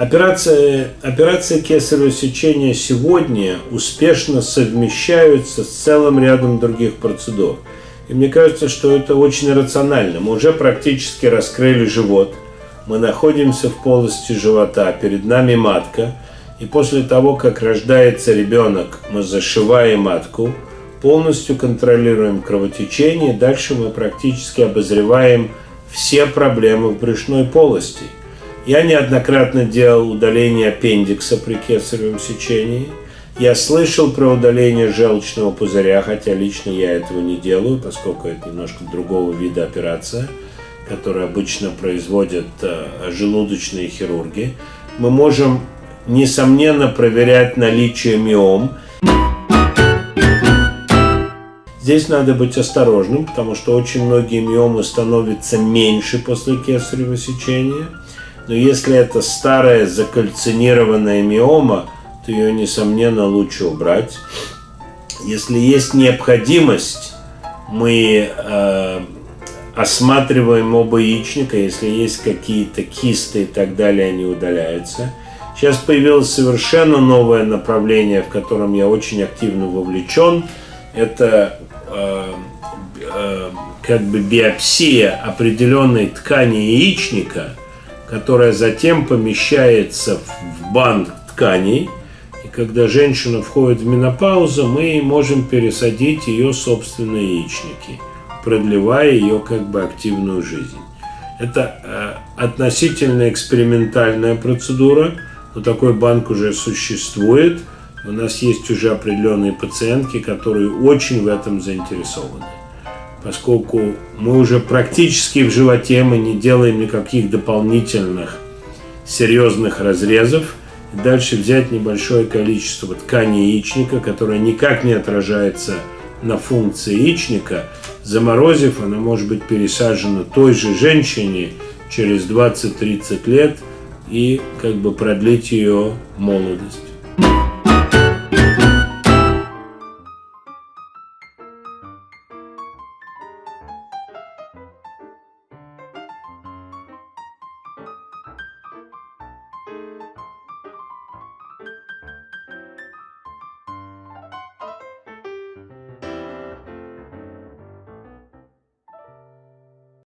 Операция, операция кесарево сечения сегодня успешно совмещаются с целым рядом других процедур. И мне кажется, что это очень рационально. Мы уже практически раскрыли живот. Мы находимся в полости живота, перед нами матка. И после того, как рождается ребенок, мы зашиваем матку, полностью контролируем кровотечение. Дальше мы практически обозреваем все проблемы в брюшной полости – я неоднократно делал удаление аппендикса при кесаревом сечении. Я слышал про удаление желчного пузыря, хотя лично я этого не делаю, поскольку это немножко другого вида операция, которую обычно производят э, желудочные хирурги. Мы можем, несомненно, проверять наличие миом. Здесь надо быть осторожным, потому что очень многие миомы становятся меньше после кесарево сечения – но если это старая закальцинированная миома, то ее, несомненно, лучше убрать. Если есть необходимость, мы э, осматриваем оба яичника, если есть какие-то кисты и так далее, они удаляются. Сейчас появилось совершенно новое направление, в котором я очень активно вовлечен. Это э, э, как бы биопсия определенной ткани яичника – которая затем помещается в банк тканей. И когда женщина входит в менопаузу, мы можем пересадить ее собственные яичники, продлевая ее как бы активную жизнь. Это э, относительно экспериментальная процедура, но такой банк уже существует. У нас есть уже определенные пациентки, которые очень в этом заинтересованы поскольку мы уже практически в животе, мы не делаем никаких дополнительных серьезных разрезов. Дальше взять небольшое количество ткани яичника, которое никак не отражается на функции яичника, заморозив, она может быть пересажена той же женщине через 20-30 лет и как бы продлить ее молодость.